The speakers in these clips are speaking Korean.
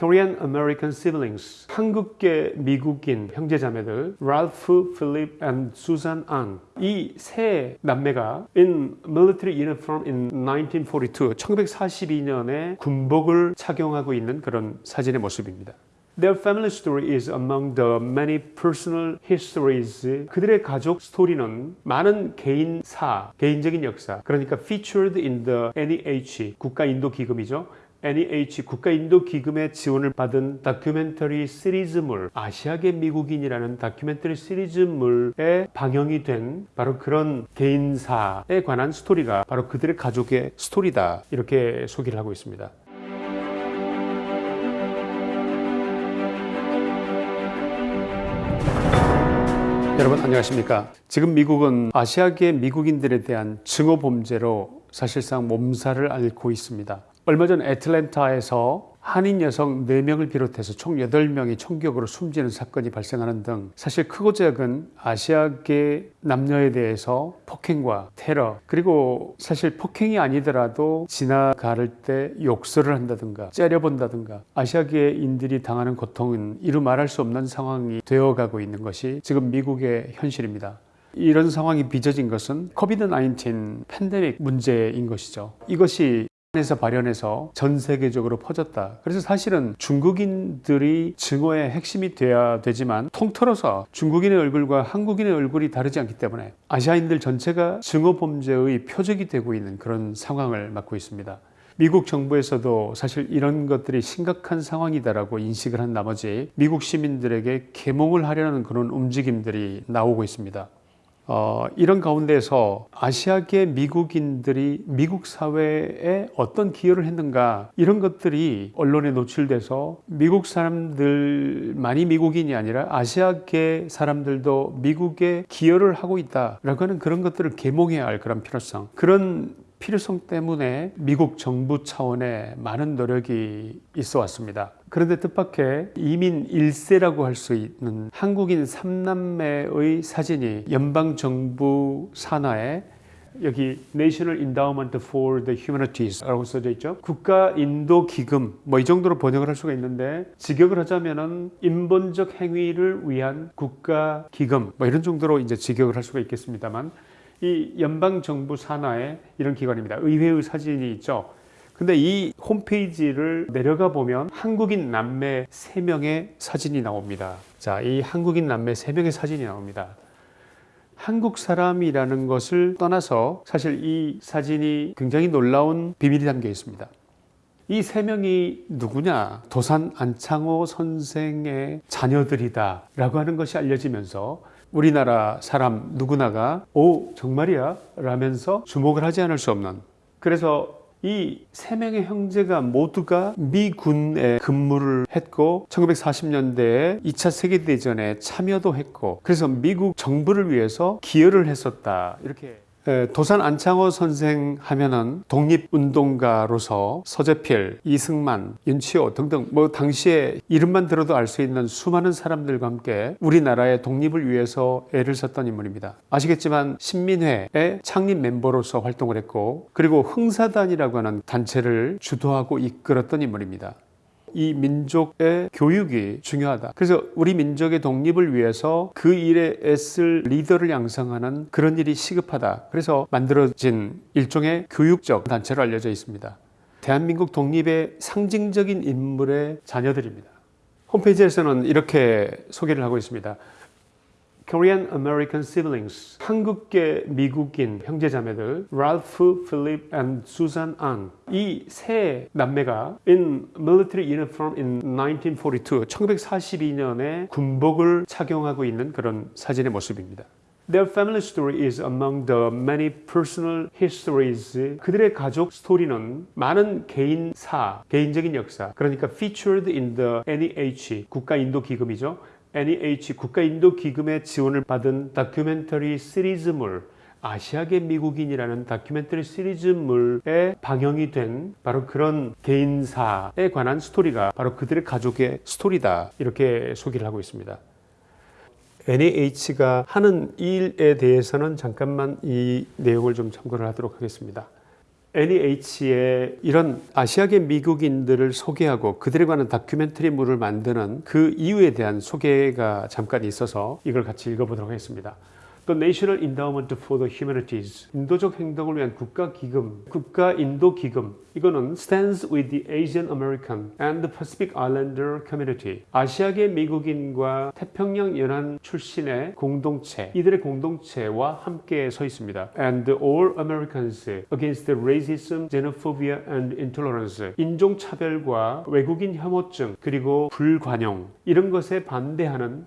Korean American siblings 한국계 미국인 형제자매들 랄프, 필립 and 수잔 앙이 세 남매가 in military uniform in 1942 1942년에 군복을 착용하고 있는 그런 사진의 모습입니다. Their family story is among the many personal histories. 그들의 가족 스토리는 많은 개인사, 개인적인 역사, 그러니까 featured in the NEH, 국가 인도 기금이죠. NEH 국가인도기금의 지원을 받은 다큐멘터리 시리즈물 아시아계 미국인이라는 다큐멘터리 시리즈물에 방영이 된 바로 그런 개인사에 관한 스토리가 바로 그들의 가족의 스토리다. 이렇게 소개를 하고 있습니다. 여러분 안녕하십니까? 지금 미국은 아시아계 미국인들에 대한 증오 범죄로 사실상 몸살을 앓고 있습니다 얼마 전 애틀랜타에서 한인 여성 4명을 비롯해서 총 8명이 총격으로 숨지는 사건이 발생하는 등 사실 크고 작은 아시아계 남녀에 대해서 폭행과 테러 그리고 사실 폭행이 아니더라도 지나갈 때 욕설을 한다든가 째려본다든가 아시아계인들이 당하는 고통은 이루 말할 수 없는 상황이 되어가고 있는 것이 지금 미국의 현실입니다. 이런 상황이 빚어진 것은 코비드 19 팬데믹 문제인 것이죠. 이것이 에서 발현해서 전 세계적으로 퍼졌다. 그래서 사실은 중국인들이 증오의 핵심이 돼야 되지만 통틀어서 중국인의 얼굴과 한국인의 얼굴이 다르지 않기 때문에 아시아인들 전체가 증오 범죄의 표적이 되고 있는 그런 상황을 맞고 있습니다. 미국 정부에서도 사실 이런 것들이 심각한 상황이다라고 인식을 한 나머지 미국 시민들에게 계몽을 하려는 그런 움직임들이 나오고 있습니다. 어, 이런 가운데서 아시아계 미국인들이 미국 사회에 어떤 기여를 했는가 이런 것들이 언론에 노출돼서 미국 사람들만이 미국인이 아니라 아시아계 사람들도 미국에 기여를 하고 있다라고 하는 그런 것들을 계몽해야 할 그런 필요성. 그런 필요성 때문에 미국 정부 차원의 많은 노력이 있어 왔습니다. 그런데 뜻밖의 이민 1세라고 할 수 있는 한국인 3남매의 사진이 연방정부 산하에 여기 National Endowment for the Humanities라고 써져 있죠. 국가 인도 기금 뭐 이 정도로 번역을 할 수가 있는데 직역을 하자면 은 인본적 행위를 위한 국가 기금 뭐 이런 정도로 이제 직역을 할 수가 있겠습니다만 이 연방 정부 산하에 이런 기관입니다. 의회의 사진이 있죠. 근데 이 홈페이지를 내려가 보면 한국인 남매 3명의 사진이 나옵니다. 자, 이 한국인 남매 3명의 사진이 나옵니다. 한국 사람이라는 것을 떠나서 사실 이 사진이 굉장히 놀라운 비밀이 담겨 있습니다. 이 세 명이 누구냐? 도산 안창호 선생의 자녀들이다 라고 하는 것이 알려지면서 우리나라 사람 누구나가 오 정말이야? 라면서 주목을 하지 않을 수 없는 그래서 이 세 명의 형제가 모두가 미군에 근무를 했고 1940년대에 2차 세계대전에 참여도 했고 그래서 미국 정부를 위해서 기여를 했었다 이렇게 도산 안창호 선생 하면은 독립운동가로서 서재필, 이승만, 윤치호 등등 뭐 당시에 이름만 들어도 알 수 있는 수많은 사람들과 함께 우리나라의 독립을 위해서 애를 썼던 인물입니다. 아시겠지만 신민회의 창립 멤버로서 활동을 했고 그리고 흥사단이라고 하는 단체를 주도하고 이끌었던 인물입니다. 이 민족의 교육이 중요하다. 그래서 우리 민족의 독립을 위해서 그 일에 애쓸 리더를 양성하는 그런 일이 시급하다. 그래서 만들어진 일종의 교육적 단체로 알려져 있습니다. 대한민국 독립의 상징적인 인물의 자녀들입니다. 홈페이지에서는 이렇게 소개를 하고 있습니다. Korean American siblings 한국계 미국인 형제자매들 랄프, 필립 and 수잔 앙이 세 남매가 in military uniform in 1942 1942년에 군복을 착용하고 있는 그런 사진의 모습입니다. Their family story is among the many personal histories. 그들의 가족 스토리는 많은 개인사, 개인적인 역사, 그러니까 featured in the NEH, 국가 인도 기금이죠. NEH 국가인도기금의 지원을 받은 다큐멘터리 시리즈물 아시아계 미국인이라는 다큐멘터리 시리즈물에 방영이 된 바로 그런 개인사에 관한 스토리가 바로 그들의 가족의 스토리다 이렇게 소개를 하고 있습니다. NAH가 하는 일에 대해서는 잠깐만 이 내용을 좀 참고를 하도록 하겠습니다. NEH의 이런 아시아계 미국인들을 소개하고 그들에 관한 다큐멘터리물을 만드는 그 이유에 대한 소개가 잠깐 있어서 이걸 같이 읽어보도록 하겠습니다. The National Endowment for the Humanities 인도적 행동을 위한 국가 기금, 국가 인도 기금 이거는 stands with the Asian American and the Pacific Islander community. 아시아계 미국인과 태평양 연안 출신의 공동체, 이들의 공동체와 함께 서 있습니다. And all Americans against racism, xenophobia and intolerance. 인종 차별과 외국인 혐오증 그리고 불관용 이런 것에 반대하는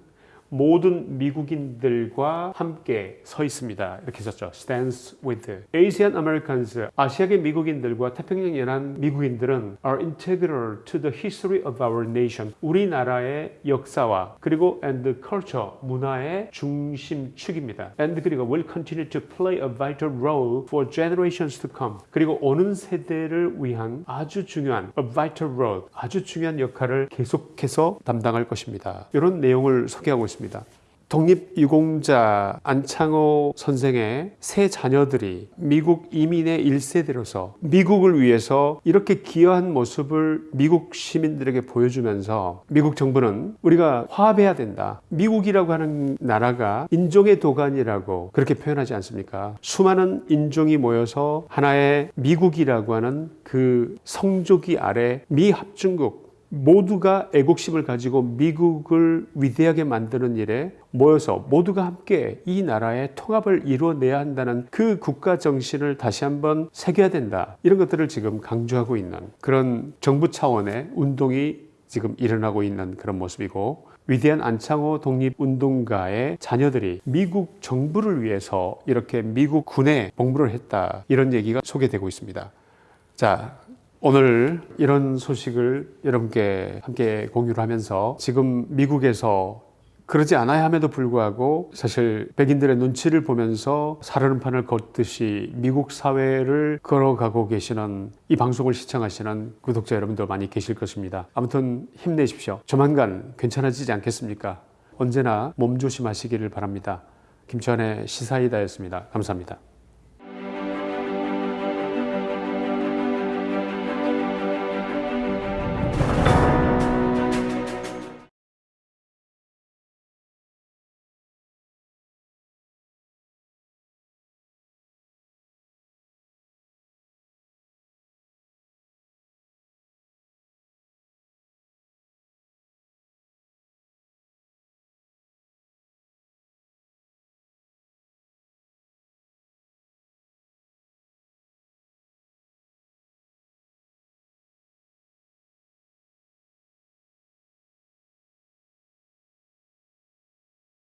모든 미국인들과 함께 서 있습니다. 이렇게 썼죠. stands with Asian Americans 아시아계 미국인들과 태평양 연안 미국인들은 are integral to the history of our nation. 우리나라의 역사와 그리고 and culture 문화의 중심축입니다. and 그리고 will continue to play a vital role for generations to come. 그리고 오는 세대를 위한 아주 중요한 a vital role 아주 중요한 역할을 계속해서 담당할 것입니다. 이런 내용을 소개하고 있습니다. 독립유공자 안창호 선생의 세 자녀들이 미국 이민의 1세대로서 미국을 위해서 이렇게 기여한 모습을 미국 시민들에게 보여주면서 미국 정부는 우리가 화합해야 된다. 미국이라고 하는 나라가 인종의 도가니라고 그렇게 표현하지 않습니까? 수많은 인종이 모여서 하나의 미국이라고 하는 그 성조기 아래 미합중국 모두가 애국심을 가지고 미국을 위대하게 만드는 일에 모여서 모두가 함께 이 나라의 통합을 이루어내야 한다는 그 국가 정신을 다시 한번 새겨야 된다. 이런 것들을 지금 강조하고 있는 그런 정부 차원의 운동이 지금 일어나고 있는 그런 모습이고 위대한 안창호 독립운동가의 자녀들이 미국 정부를 위해서 이렇게 미국 군에 복무를 했다. 이런 얘기가 소개되고 있습니다. 자, 오늘 이런 소식을 여러분께 함께 공유를 하면서 지금 미국에서 그러지 않아야 함에도 불구하고 사실 백인들의 눈치를 보면서 살얼음판을 걷듯이 미국 사회를 걸어가고 계시는 이 방송을 시청하시는 구독자 여러분도 많이 계실 것입니다. 아무튼 힘내십시오. 조만간 괜찮아지지 않겠습니까? 언제나 몸 조심하시기를 바랍니다. 김치환의 시사이다였습니다. 감사합니다.